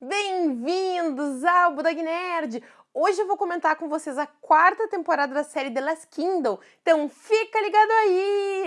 Bem-vindos ao Budog Nerd! Hoje eu vou comentar com vocês a quarta temporada da série The Last Kingdom, então fica ligado aí!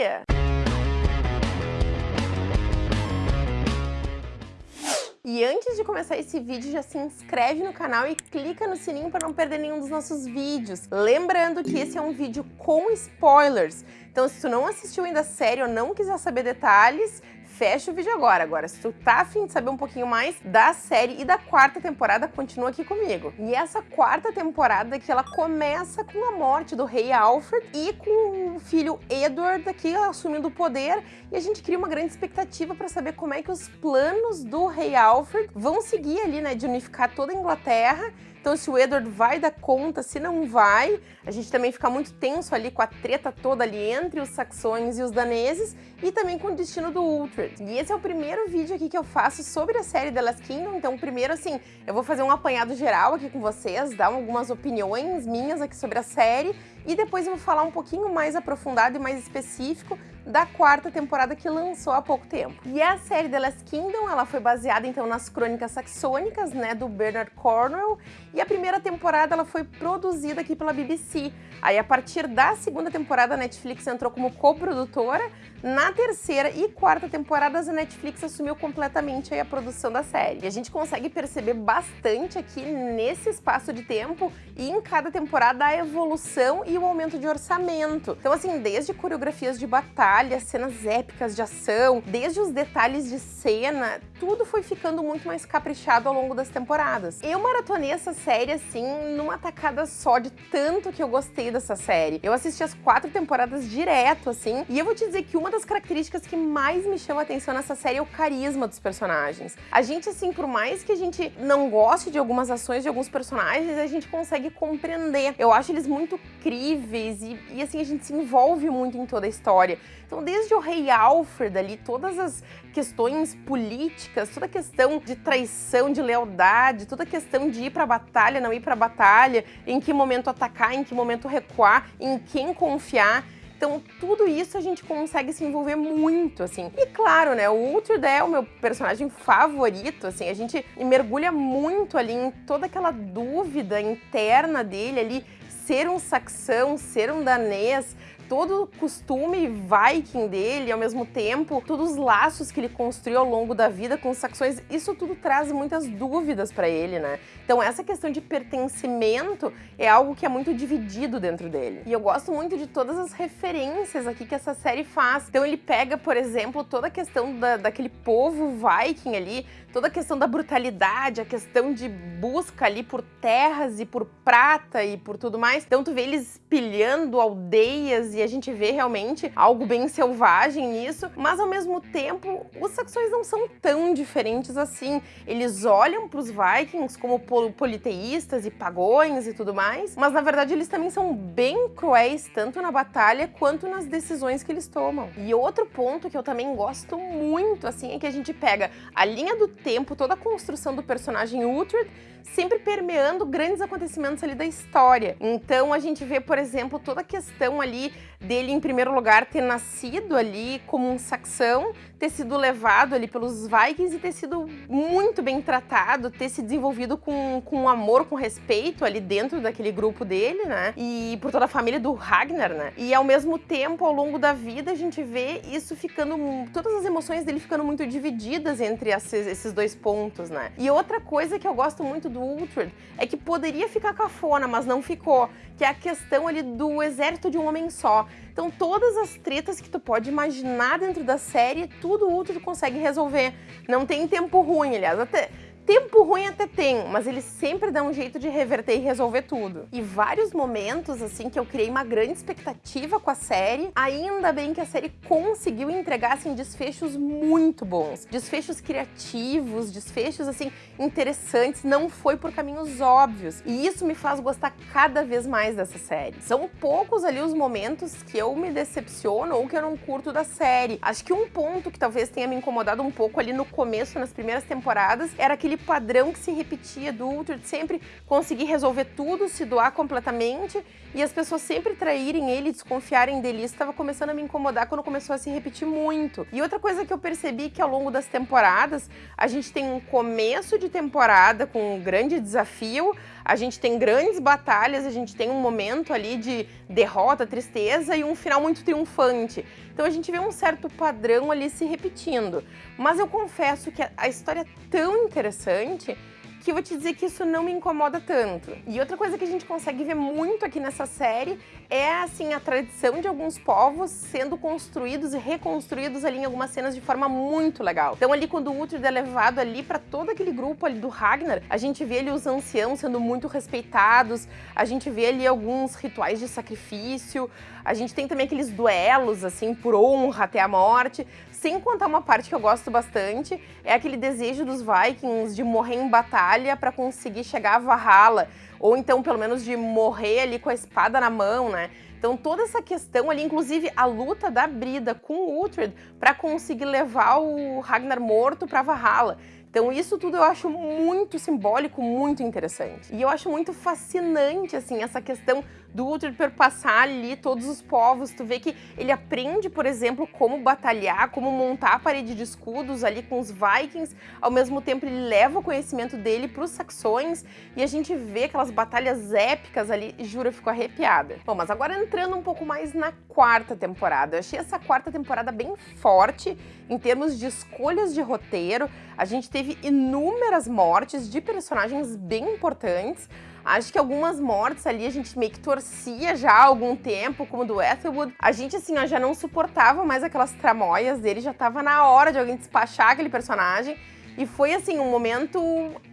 E antes de começar esse vídeo, já se inscreve no canal e clica no sininho para não perder nenhum dos nossos vídeos. Lembrando que esse é um vídeo com spoilers, então se tu não assistiu ainda a série ou não quiser saber detalhes, fecha o vídeo agora. Agora, se tu tá afim de saber um pouquinho mais da série e da quarta temporada, continua aqui comigo. E essa quarta temporada que ela começa com a morte do rei Alfred e com o filho Edward aqui assumindo o poder e a gente cria uma grande expectativa para saber como é que os planos do rei Alfred vão seguir ali, né, de unificar toda a Inglaterra então se o Edward vai dar conta, se não vai, a gente também fica muito tenso ali com a treta toda ali entre os saxões e os daneses e também com o destino do Uhtred. E esse é o primeiro vídeo aqui que eu faço sobre a série The Last Kingdom, então primeiro assim, eu vou fazer um apanhado geral aqui com vocês, dar algumas opiniões minhas aqui sobre a série e depois eu vou falar um pouquinho mais aprofundado e mais específico da quarta temporada que lançou há pouco tempo. E a série The Last Kingdom, ela foi baseada então nas crônicas saxônicas, né, do Bernard Cornwell, e a primeira temporada ela foi produzida aqui pela BBC. Aí a partir da segunda temporada a Netflix entrou como coprodutora, na terceira e quarta temporadas a Netflix assumiu completamente a produção da série. E a gente consegue perceber bastante aqui nesse espaço de tempo e em cada temporada a evolução e o aumento de orçamento. Então assim, desde coreografias de batalha, cenas épicas de ação, desde os detalhes de cena, tudo foi ficando muito mais caprichado ao longo das temporadas. Eu maratonei essa série assim numa tacada só de tanto que eu gostei dessa série. Eu assisti as quatro temporadas direto assim, e eu vou te dizer que uma das características que mais me chama atenção nessa série é o carisma dos personagens. A gente assim, por mais que a gente não goste de algumas ações de alguns personagens, a gente consegue compreender. Eu acho eles muito críveis e, e assim, a gente se envolve muito em toda a história. Então, desde o rei Alfred ali, todas as questões políticas, toda a questão de traição, de lealdade, toda a questão de ir para batalha, não ir para batalha, em que momento atacar, em que momento recuar, em quem confiar. Então, tudo isso a gente consegue se envolver muito, assim. E claro, né, o Ultred é o meu personagem favorito, assim, a gente mergulha muito ali em toda aquela dúvida interna dele ali, ser um saxão, ser um danês, todo o costume viking dele, ao mesmo tempo, todos os laços que ele construiu ao longo da vida com os saxões, isso tudo traz muitas dúvidas para ele, né? Então essa questão de pertencimento é algo que é muito dividido dentro dele. E eu gosto muito de todas as referências aqui que essa série faz. Então ele pega, por exemplo, toda a questão da, daquele povo viking ali, toda a questão da brutalidade, a questão de busca ali por terras e por prata e por tudo mais. Então tu vê eles pilhando aldeias e a gente vê realmente algo bem selvagem nisso, mas ao mesmo tempo os saxões não são tão diferentes assim. Eles olham para os vikings como politeístas e pagões e tudo mais, mas na verdade eles também são bem cruéis, tanto na batalha quanto nas decisões que eles tomam. E outro ponto que eu também gosto muito, assim, é que a gente pega a linha do tempo, toda a construção do personagem Uhtred, sempre permeando grandes acontecimentos ali da história. Então a gente vê, por exemplo, toda a questão ali dele, em primeiro lugar, ter nascido ali como um saxão, ter sido levado ali pelos Vikings e ter sido muito bem tratado, ter se desenvolvido com, com amor, com respeito ali dentro daquele grupo dele, né? E por toda a família do Ragnar, né? E ao mesmo tempo, ao longo da vida, a gente vê isso ficando, todas as emoções dele ficando muito divididas entre esses dois pontos, né? E outra coisa que eu gosto muito do Uhtred é que poderia ficar cafona, mas não ficou, que é a questão ali do exército de um homem só. Então todas as tretas que tu pode imaginar dentro da série, tudo o Uhtred consegue resolver. Não tem tempo ruim, aliás, até Tempo ruim até tem, mas ele sempre dá um jeito de reverter e resolver tudo. E vários momentos, assim, que eu criei uma grande expectativa com a série, ainda bem que a série conseguiu entregar, assim, desfechos muito bons. Desfechos criativos, desfechos, assim, interessantes, não foi por caminhos óbvios. E isso me faz gostar cada vez mais dessa série. São poucos ali os momentos que eu me decepciono ou que eu não curto da série. Acho que um ponto que talvez tenha me incomodado um pouco ali no começo, nas primeiras temporadas, era aquele aquele padrão que se repetia do Uhtred sempre conseguir resolver tudo, se doar completamente e as pessoas sempre traírem ele, desconfiarem dele. Isso estava começando a me incomodar quando começou a se repetir muito. E outra coisa que eu percebi que ao longo das temporadas, a gente tem um começo de temporada com um grande desafio, a gente tem grandes batalhas, a gente tem um momento ali de derrota, tristeza e um final muito triunfante. Então a gente vê um certo padrão ali se repetindo. Mas eu confesso que a história é tão interessante que eu vou te dizer que isso não me incomoda tanto. E outra coisa que a gente consegue ver muito aqui nessa série é, assim, a tradição de alguns povos sendo construídos e reconstruídos ali em algumas cenas de forma muito legal. Então ali quando o Uhtred é levado ali para todo aquele grupo ali do Ragnar, a gente vê ali os anciãos sendo muito respeitados, a gente vê ali alguns rituais de sacrifício, a gente tem também aqueles duelos, assim, por honra até a morte, sem contar uma parte que eu gosto bastante, é aquele desejo dos Vikings de morrer em batalha para conseguir chegar a Valhalla, ou então pelo menos de morrer ali com a espada na mão, né? Então toda essa questão ali, inclusive a luta da Brida com o Uhtred para conseguir levar o Ragnar morto para Valhalla. Então isso tudo eu acho muito simbólico, muito interessante. E eu acho muito fascinante, assim, essa questão do Uhtred perpassar ali todos os povos. Tu vê que ele aprende, por exemplo, como batalhar, como montar a parede de escudos ali com os Vikings. Ao mesmo tempo, ele leva o conhecimento dele para os saxões e a gente vê aquelas batalhas épicas ali. Juro, eu fico arrepiada. Bom, mas agora entrando um pouco mais na quarta temporada. Eu achei essa quarta temporada bem forte em termos de escolhas de roteiro. A gente teve inúmeras mortes de personagens bem importantes. Acho que algumas mortes ali a gente meio que torcia já há algum tempo, como do Ethelwood. A gente, assim, ó, já não suportava mais aquelas tramóias dele, já tava na hora de alguém despachar aquele personagem. E foi, assim, um momento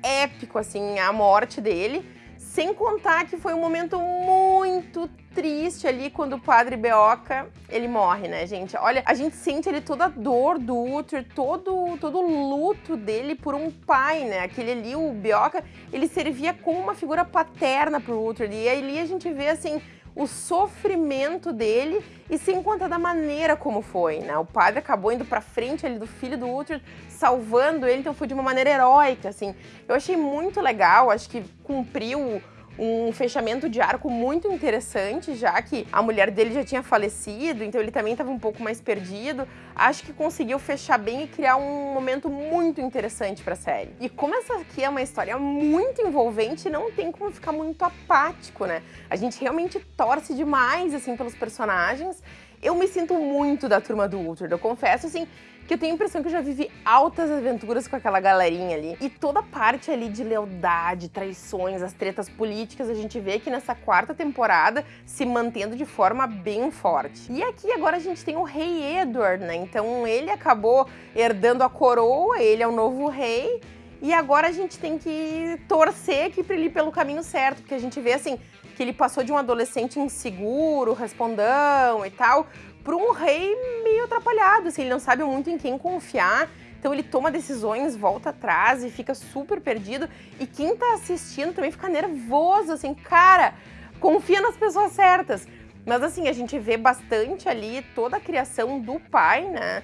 épico, assim, a morte dele. Sem contar que foi um momento muito triste ali quando o padre Beoca, ele morre, né, gente? Olha, a gente sente ali toda a dor do Uther, todo, todo o luto dele por um pai, né? Aquele ali, o Beoca, ele servia como uma figura paterna pro Uther. E ali a gente vê, assim, o sofrimento dele e sem contar da maneira como foi, né? O padre acabou indo pra frente ali do filho do Uther, salvando ele, então foi de uma maneira heróica, assim. Eu achei muito legal, acho que cumpriu um fechamento de arco muito interessante, já que a mulher dele já tinha falecido, então ele também estava um pouco mais perdido. Acho que conseguiu fechar bem e criar um momento muito interessante para a série. E como essa aqui é uma história muito envolvente, não tem como ficar muito apático, né? A gente realmente torce demais assim pelos personagens. Eu me sinto muito da turma do Ultra, eu confesso assim que eu tenho a impressão que eu já vivi altas aventuras com aquela galerinha ali. E toda parte ali de lealdade, traições, as tretas políticas, a gente vê aqui nessa quarta temporada se mantendo de forma bem forte. E aqui agora a gente tem o rei Edward, né? Então ele acabou herdando a coroa, ele é o novo rei. E agora a gente tem que torcer aqui para ele pelo caminho certo, porque a gente vê assim que ele passou de um adolescente inseguro, respondão e tal, para um rei meio atrapalhado, assim, ele não sabe muito em quem confiar. Então ele toma decisões, volta atrás e fica super perdido. E quem tá assistindo também fica nervoso, assim, cara, confia nas pessoas certas. Mas assim, a gente vê bastante ali toda a criação do pai, né?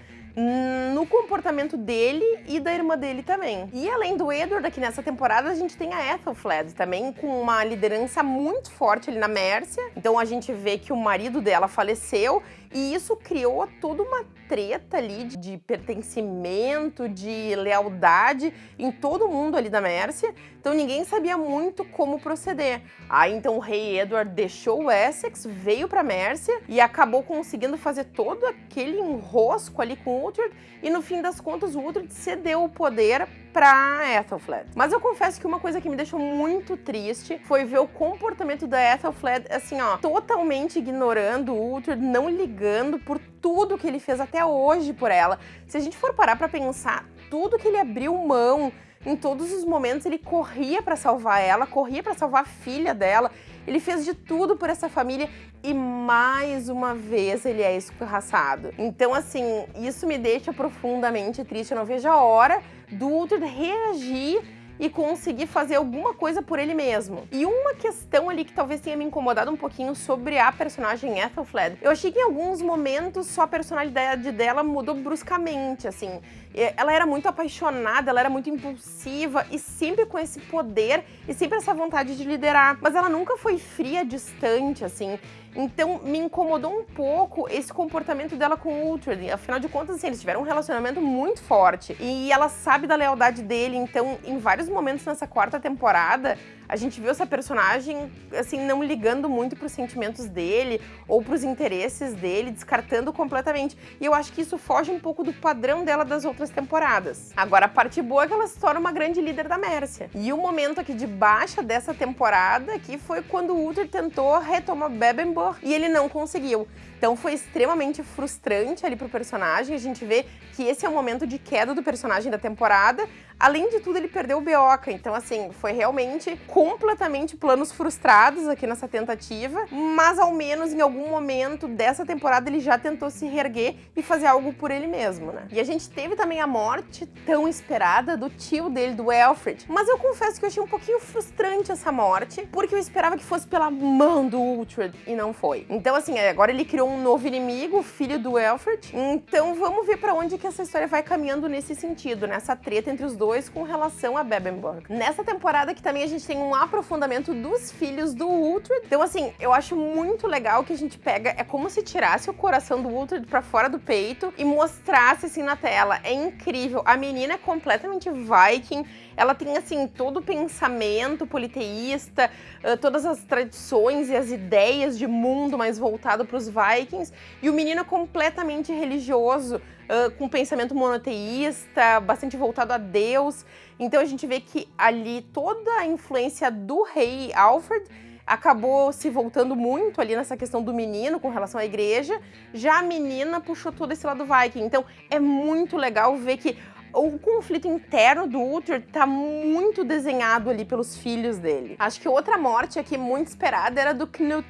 no comportamento dele e da irmã dele também. E além do Edward, aqui nessa temporada, a gente tem a Ethelflaed também, com uma liderança muito forte ali na Mércia. Então a gente vê que o marido dela faleceu e isso criou toda uma treta ali de, de pertencimento, de lealdade em todo mundo ali da Mércia. Então ninguém sabia muito como proceder. Aí então o rei Edward deixou o Essex, veio para Mércia e acabou conseguindo fazer todo aquele enrosco ali com o Uhtred e no fim das contas o Uhtred cedeu o poder para Ethelflaed. Mas eu confesso que uma coisa que me deixou muito triste foi ver o comportamento da Ethelflaed, assim, ó, totalmente ignorando o Uhtred, não ligando por tudo que ele fez até hoje por ela. Se a gente for parar para pensar, tudo que ele abriu mão, em todos os momentos ele corria para salvar ela, corria para salvar a filha dela. Ele fez de tudo por essa família e mais uma vez ele é escorraçado. Então, assim, isso me deixa profundamente triste. Eu não vejo a hora do Ultra reagir e conseguir fazer alguma coisa por ele mesmo. E uma questão ali que talvez tenha me incomodado um pouquinho sobre a personagem Ethelflaed, eu achei que em alguns momentos só a personalidade dela mudou bruscamente, assim. Ela era muito apaixonada, ela era muito impulsiva e sempre com esse poder e sempre essa vontade de liderar. Mas ela nunca foi fria, distante, assim. Então me incomodou um pouco esse comportamento dela com o Uhtred. Afinal de contas, assim, eles tiveram um relacionamento muito forte. E ela sabe da lealdade dele, então em vários momentos nessa quarta temporada, a gente viu essa personagem, assim, não ligando muito pros sentimentos dele ou pros interesses dele, descartando completamente. E eu acho que isso foge um pouco do padrão dela das outras temporadas. Agora, a parte boa é que ela se torna uma grande líder da Mércia. E o momento aqui de baixa dessa temporada aqui foi quando o Uther tentou retomar Bebemborg e ele não conseguiu. Então foi extremamente frustrante ali pro personagem. A gente vê que esse é o momento de queda do personagem da temporada. Além de tudo, ele perdeu o Beoca. Então, assim, foi realmente completamente planos frustrados aqui nessa tentativa. Mas ao menos em algum momento dessa temporada ele já tentou se reerguer e fazer algo por ele mesmo, né? E a gente teve também a morte tão esperada do tio dele, do Alfred. Mas eu confesso que eu achei um pouquinho frustrante essa morte, porque eu esperava que fosse pela mão do Uhtred e não foi. Então, assim, agora ele criou um novo inimigo, o filho do Alfred. Então vamos ver para onde que essa história vai caminhando nesse sentido, nessa treta entre os dois com relação a Bebemborg. Nessa temporada aqui também a gente tem um aprofundamento dos filhos do Uhtred. Então assim, eu acho muito legal que a gente pega, é como se tirasse o coração do Uhtred para fora do peito e mostrasse assim na tela. É incrível. A menina é completamente Viking, ela tem, assim, todo o pensamento politeísta, uh, todas as tradições e as ideias de mundo mais voltado para os vikings, e o menino é completamente religioso, uh, com pensamento monoteísta, bastante voltado a Deus. Então a gente vê que ali toda a influência do rei Alfred acabou se voltando muito ali nessa questão do menino com relação à igreja, já a menina puxou todo esse lado viking. Então é muito legal ver que o conflito interno do Uther tá muito desenhado ali pelos filhos dele. Acho que outra morte aqui muito esperada era do Knut,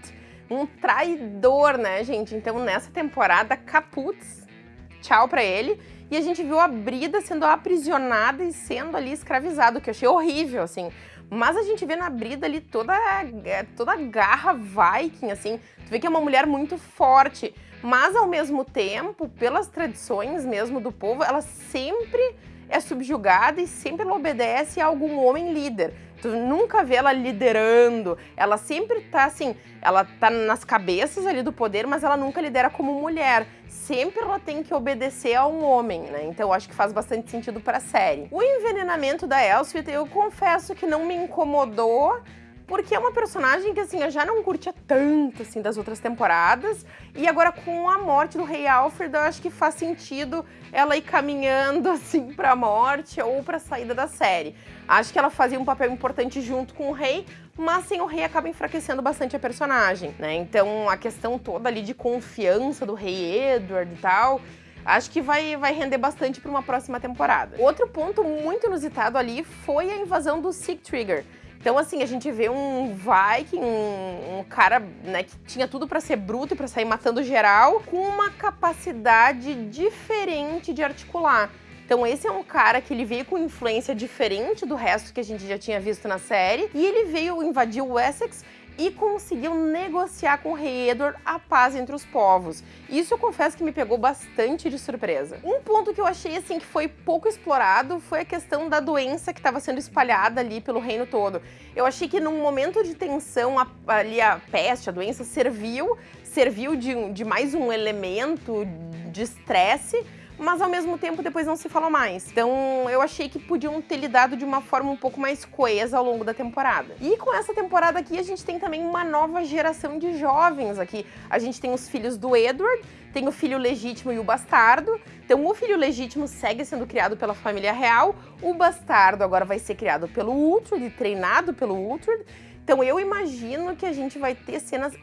um traidor, né, gente? Então nessa temporada, Caputz, tchau pra ele. E a gente viu a Brida sendo aprisionada e sendo ali escravizado, que eu achei horrível, assim. Mas a gente vê na Brida ali toda, toda a garra viking, assim. Tu vê que é uma mulher muito forte mas ao mesmo tempo, pelas tradições mesmo do povo, ela sempre é subjugada e sempre ela obedece a algum homem líder. Tu nunca vê ela liderando, ela sempre tá assim, ela tá nas cabeças ali do poder, mas ela nunca lidera como mulher. Sempre ela tem que obedecer a um homem, né? Então acho que faz bastante sentido pra série. O envenenamento da Elspeth, eu confesso que não me incomodou, porque é uma personagem que, assim, eu já não curtia tanto, assim, das outras temporadas, e agora com a morte do rei Alfred, eu acho que faz sentido ela ir caminhando, assim, pra morte ou pra saída da série. Acho que ela fazia um papel importante junto com o rei, mas sem o rei acaba enfraquecendo bastante a personagem, né? Então, a questão toda ali de confiança do rei Edward e tal, acho que vai, vai render bastante para uma próxima temporada. Outro ponto muito inusitado ali foi a invasão do Sig Trigger. Então, assim, a gente vê um Viking, um, um cara né, que tinha tudo para ser bruto e para sair matando geral, com uma capacidade diferente de articular. Então esse é um cara que ele veio com influência diferente do resto que a gente já tinha visto na série, e ele veio invadir o Essex e conseguiu negociar com o rei Edward a paz entre os povos. Isso eu confesso que me pegou bastante de surpresa. Um ponto que eu achei assim que foi pouco explorado foi a questão da doença que estava sendo espalhada ali pelo reino todo. Eu achei que num momento de tensão a, ali a peste, a doença serviu, serviu de, de mais um elemento de estresse mas ao mesmo tempo depois não se falou mais. Então eu achei que podiam ter lidado de uma forma um pouco mais coesa ao longo da temporada. E com essa temporada aqui a gente tem também uma nova geração de jovens aqui. A gente tem os filhos do Edward, tem o filho legítimo e o bastardo. Então o filho legítimo segue sendo criado pela família real, o bastardo agora vai ser criado pelo Uhtred, treinado pelo Uhtred. Então eu imagino que a gente vai ter cenas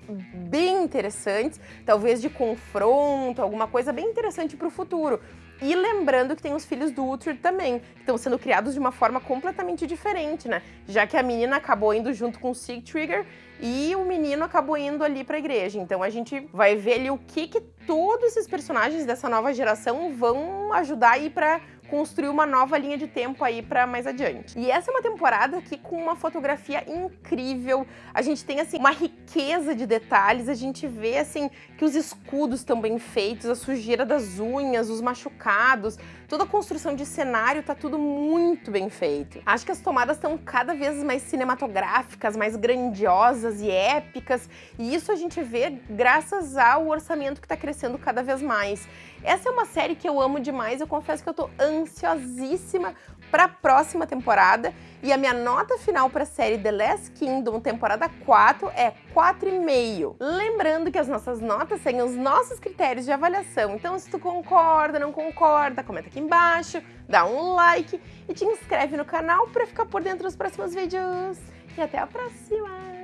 bem interessantes, talvez de confronto, alguma coisa bem interessante para o futuro. E lembrando que tem os filhos do Uhtred também, que estão sendo criados de uma forma completamente diferente, né? Já que a menina acabou indo junto com o Sig Trigger e o menino acabou indo ali para a igreja. Então a gente vai ver ali o que, que todos esses personagens dessa nova geração vão ajudar aí para construir uma nova linha de tempo aí para mais adiante. E essa é uma temporada aqui com uma fotografia incrível. A gente tem assim uma riqueza de detalhes, a gente vê assim que os escudos estão bem feitos, a sujeira das unhas, os machucados, toda a construção de cenário tá tudo muito bem feito. Acho que as tomadas estão cada vez mais cinematográficas, mais grandiosas e épicas, e isso a gente vê graças ao orçamento que está crescendo cada vez mais. Essa é uma série que eu amo demais, eu confesso que eu tô ansiosíssima para a próxima temporada e a minha nota final para a série The Last Kingdom, temporada 4, é 4,5. Lembrando que as nossas notas seguem os nossos critérios de avaliação, então se tu concorda, não concorda, comenta aqui embaixo, dá um like e te inscreve no canal para ficar por dentro dos próximos vídeos. E até a próxima!